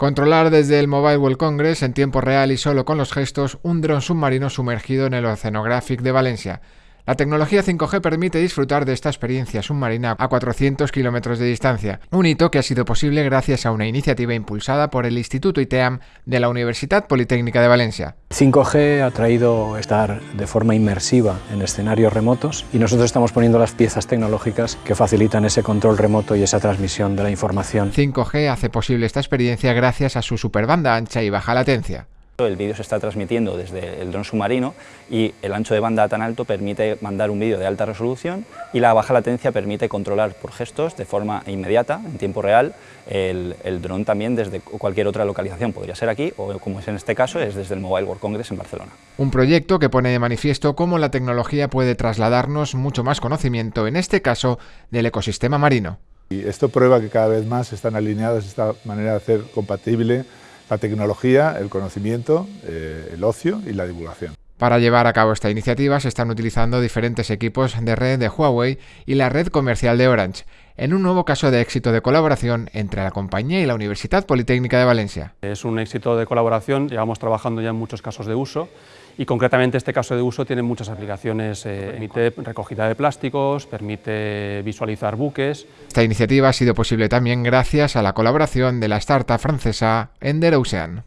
Controlar desde el Mobile World Congress en tiempo real y solo con los gestos un dron submarino sumergido en el Oceanographic de Valencia. La tecnología 5G permite disfrutar de esta experiencia submarina a 400 kilómetros de distancia, un hito que ha sido posible gracias a una iniciativa impulsada por el Instituto ITEAM de la Universidad Politécnica de Valencia. 5G ha traído estar de forma inmersiva en escenarios remotos y nosotros estamos poniendo las piezas tecnológicas que facilitan ese control remoto y esa transmisión de la información. 5G hace posible esta experiencia gracias a su superbanda ancha y baja latencia. El vídeo se está transmitiendo desde el dron submarino y el ancho de banda tan alto permite mandar un vídeo de alta resolución y la baja latencia permite controlar por gestos de forma inmediata, en tiempo real, el, dron también desde cualquier otra localización. Podría ser aquí o, como es en este caso, es desde el Mobile World Congress en Barcelona. Un proyecto que pone de manifiesto cómo la tecnología puede trasladarnos mucho más conocimiento, en este caso, del ecosistema marino. Y esto prueba que cada vez más están alineados esta manera de hacer compatible la tecnología, el conocimiento, eh, el ocio y la divulgación. Para llevar a cabo esta iniciativa se están utilizando diferentes equipos de red de Huawei y la red comercial de Orange, en un nuevo caso de éxito de colaboración entre la compañía y la Universidad Politécnica de Valencia. Es un éxito de colaboración, llevamos trabajando ya en muchos casos de uso y concretamente este caso de uso tiene muchas aplicaciones, eh, permite recogida de plásticos, permite visualizar buques. Esta iniciativa ha sido posible también gracias a la colaboración de la startup francesa Ender Ocean.